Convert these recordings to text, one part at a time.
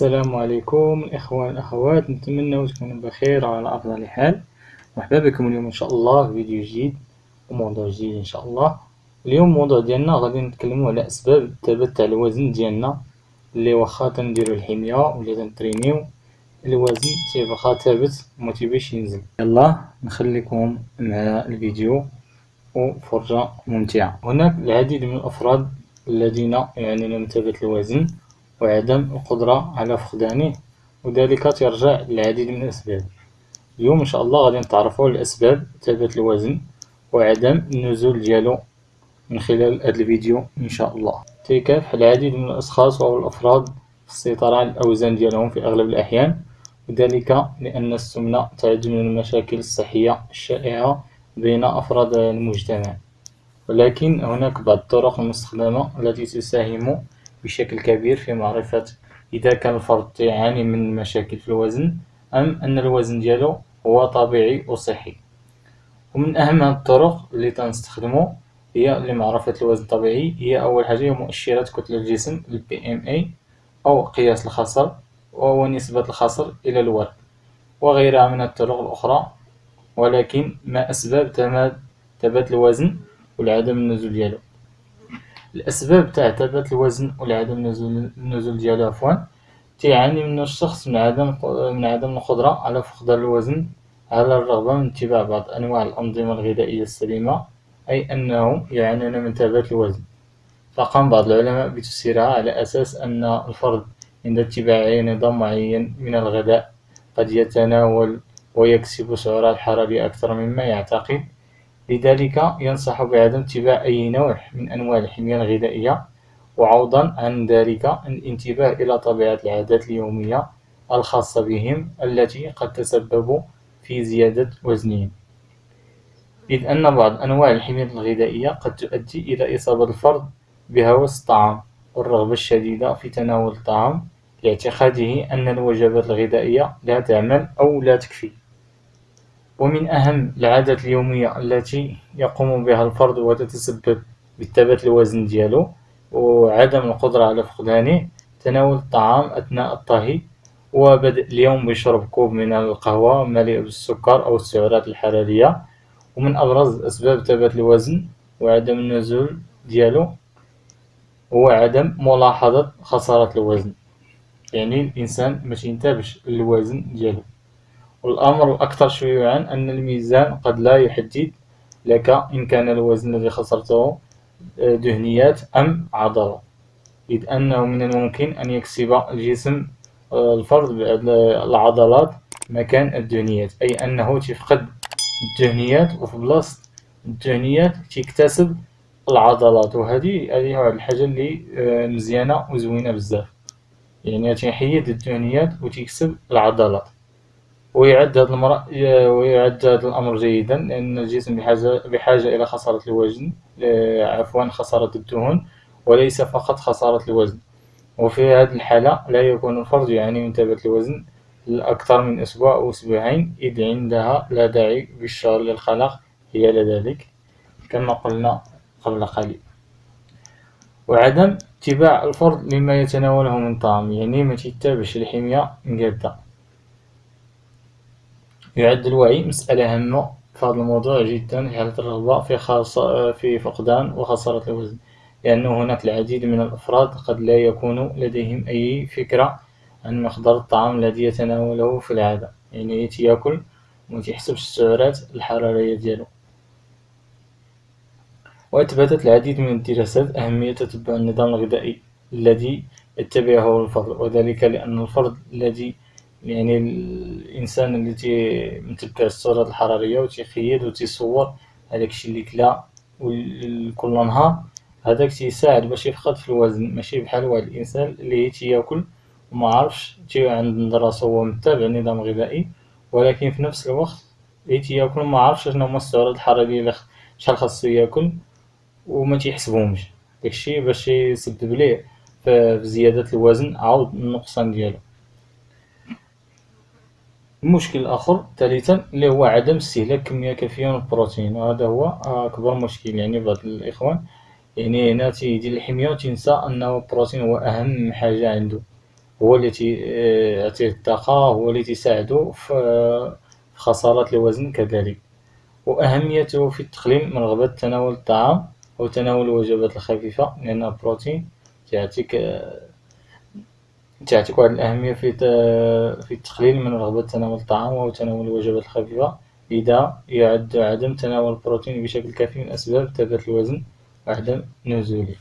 السلام عليكم الإخوان الأخوات نتمنى تكونوا بخير وعلى أفضل حال. مرحبا بكم اليوم إن شاء الله في فيديو جديد وموضوع جديد إن شاء الله. اليوم الموضوع ديالنا غادي نتكلموا على أسباب الثبات تاع الوزن ديالنا اللي واخا تنديرو الحمية ولا تنترينيو. الوزن تيبقى ثابت ومتيبغيش ينزل. يلا نخليكم مع الفيديو وفرجة ممتعة. هناك العديد من الأفراد الذين يعانون من ثبات الوزن. وعدم القدرة على فقدانه وذلك ترجع للعديد من الأسباب. اليوم إن شاء الله غادي نتعرفوا على أسباب ثبات الوزن وعدم النزول ديالو من خلال هذا الفيديو إن شاء الله. تيكافح العديد من الأشخاص أو الأفراد في السيطرة على الأوزان ديالهم في أغلب الأحيان وذلك لأن السمنة تعد من المشاكل الصحية الشائعة بين أفراد المجتمع. ولكن هناك بعض الطرق المستخدمة التي تساهم بشكل كبير في معرفة إذا كان الفرد يعاني من مشاكل في الوزن أم أن الوزن ديالو هو طبيعي وصحي ومن أهم الطرق اللي تنستخدمو هي لمعرفة الوزن الطبيعي هي أول حاجة هي مؤشرات كتلة الجسم ال PMA أو قياس الخصر وهو نسبة الخصر إلى الوزن وغيرها من الطرق الأخرى ولكن ما أسباب ثبات الوزن والعدم النزول ديالو. الأسباب تاع ثبات الوزن ولعدم النزول ديالو عفوا تيعاني منو الشخص من عدم من عدم القدرة على فقدان الوزن على الرغم من اتباع بعض أنواع الأنظمة الغذائية السليمة أي أنهم يعانون من ثبات الوزن. فقام بعض العلماء بتفسيرها على أساس أن الفرد عند اتباع نظام معين من الغذاء قد يتناول ويكسب سعرات حرارية أكثر مما يعتقد. لذلك ينصح بعدم اتباع أي نوع من أنواع الحمية الغذائية وعوضا عن ذلك الانتباه إلى طبيعة العادات اليومية الخاصة بهم التي قد تسبب في زيادة وزنهم. إذ أن بعض أنواع الحمية الغذائية قد تؤدي إلى إصابة الفرد بهوس الطعام والرغبة الشديدة في تناول الطعام لاعتقاده أن الوجبات الغذائية لا تعمل أو لا تكفي. ومن أهم العادات اليومية التي يقوم بها الفرد وتتسبب بثبات الوزن ديالو وعدم القدرة على فقدانه تناول الطعام أثناء الطهي وبدء اليوم بشرب كوب من القهوة مليء بالسكر أو السعرات الحرارية. ومن أبرز أسباب ثبات الوزن وعدم النزول ديالو هو عدم ملاحظة خسارة الوزن. يعني الإنسان مش ينتبهش الوزن ديالو. والأمر الأكثر شيوعا أن الميزان قد لا يحدد لك إن كان الوزن الذي خسرته آه، دهنيات أم عضلة. إذ أنه من الممكن أن يكسب الجسم آه، الفرد العضلات مكان الدهنيات. أي أنه تفقد الدهنيات وفي بلاصة الدهنيات تكتسب العضلات. وهذه هذه الحاجة اللي آه، مزيانة وزوينة بزاف. يعني تيحيد الدهنيات وتكسب العضلات. ويعد هذا المرأ ويعد هذا الأمر جيدا لأن الجسم بحاجة, بحاجة إلى خسارة الوزن عفوا خسارة الدهون وليس فقط خسارة الوزن. وفي هذه الحالة لا يكون الفرد يعاني من ثبات الوزن لأكثر من أسبوع أو أسبوعين إذ عندها لا داعي بالشغل للخلق هي لذلك كما قلنا قبل قليل. وعدم اتباع الفرد لما يتناوله من طعام يعني ما تتابعش الحمية مقادة يعد الوعي مسألة هامة. في هذا الموضوع جدا في حالة الرغبة في, خاصة في فقدان وخسارة الوزن. لأنه هناك العديد من الأفراد قد لا يكون لديهم أي فكرة عن مقدار الطعام الذي يتناوله في العادة. يعني يأكل ومتيحسبش السعرات الحرارية ديالو. وأثبتت العديد من الدراسات أهمية تتبع النظام الغذائي الذي يتبعه الفرد وذلك لأن الفرد الذي يعني الإنسان اللي تيمتبع السعرات الحرارية وتيخيد وتيصور هذاك الشيء اللي كلا كل نهار هذاك تيساعد باش يفقد في الوزن ماشي بحال واحد الإنسان اللي تياكل وما عرفش تي عند راسو هو متابع نظام غذائي ولكن في نفس الوقت اللي تياكل ما عرفش شنو هما السعرات الحرارية شحال خاصو ياكل وما تيحسبهمش. داكشي باش يسبب ليه في زيادة الوزن عاود النقصان ديالو. المشكل الآخر ثالثا اللي هو عدم استهلاك كمية كافية من البروتين. وهذا هو أكبر مشكل يعني بعض الإخوان. يعني هنا تيدير الحمية وتنسى أنه البروتين هو أهم حاجة عنده. هو اللي يعطيه الطاقة هو اللي تساعدو في خسارة الوزن كذلك. وأهميته في التقليل من رغبة تناول الطعام أو تناول الوجبات الخفيفة لأن البروتين تعطيك تعطيك واحد الأهمية في في التقليل من رغبة تناول الطعام أو تناول الوجبات الخفيفة لذا يعد عدم تناول البروتين بشكل كافي من أسباب ثبات الوزن وعدم نزوله.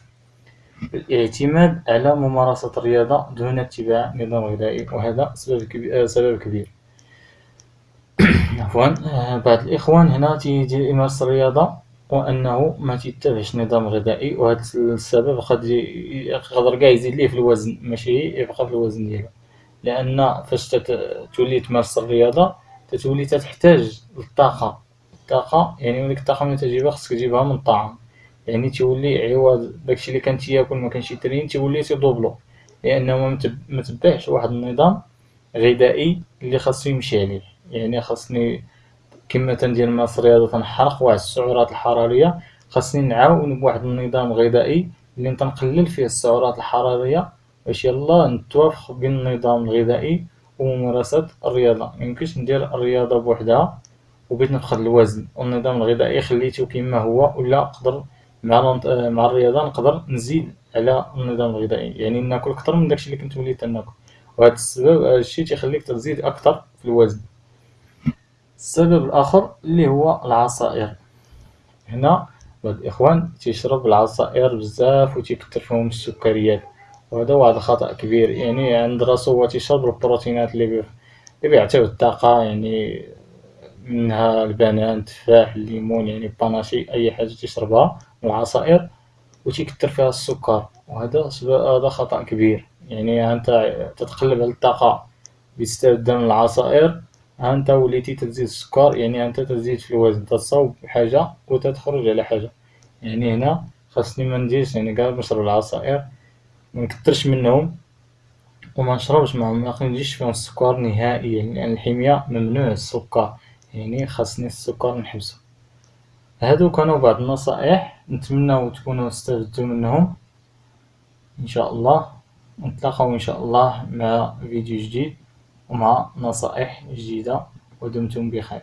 الاعتماد على ممارسة الرياضة دون اتباع نظام غذائي وهذا سبب كبير, سبب كبير. عفوا. بعض الإخوان هنا تيجي يمارس الرياضة. وأنه ما تيتبعش نظام غذائي وهذا السبب قد يقدر كاع يزيد ليه في الوزن ماشي يبقى في الوزن ديالو. لأن فاش تولي تمارس الرياضة تتولي تحتاج للطاقة. الطاقة يعني ديك الطاقة ملي تجيبها خصك تجيبها من الطعام. يعني تيولي عوض داكشي اللي كان تياكل مكانش يترين تيولي تيدوبلو لأنه متبعش واحد النظام غذائي اللي خاصو يمشي عليه. يعني خاصني كما تندير مارس الرياضة تنحرق واحد السعرات الحرارية. خاصني نعاون بواحد النظام غذائي اللي تنقلل فيه السعرات الحرارية باش يلا نتوافق بين النظام الغذائي وممارسة الرياضة. ميمكنش ندير الرياضة بوحدها وبغيت نفقد الوزن. والنظام الغذائي خليتو كما هو ولا نقدر مع مع الرياضة نقدر نزيد على النظام الغذائي. يعني ناكل كتر من داكشي اللي كنت وليت ناكل. وهذا السبب هذا الشيء تيخليك تزيد أكثر في الوزن. السبب الآخر اللي هو العصائر. هنا بعض الإخوان تيشرب العصائر بزاف وتيكتر فيهم السكريات. وهذا واحد الخطأ كبير يعني عند راسو هو تيشرب البروتينات اللي اللي بيعطيو الطاقة يعني منها البنان التفاح الليمون يعني باناشي أي حاجة تيشربها العصائر وتيكتر فيها السكر. وهذا هذا خطأ كبير يعني أنت تتقلب على الطاقة باستخدام العصائر أنت وليتي تزيد السكر يعني أنت تزيد في الوزن تصاوب حاجة وتتخرج على حاجة. يعني هنا خاصني منديرش يعني قال نشرب العصائر منكترش منهم وما نشربش معهم ما نجيش فيهم السكر نهائيا لأن يعني الحمية ممنوع السكر يعني خاصني السكر نحبسو هادو كانوا بعض النصائح نتمنى تكونوا استفدتوا منهم. إن شاء الله نتلاقاو إن شاء الله مع فيديو جديد. ومع نصائح جديدة ودمتم بخير.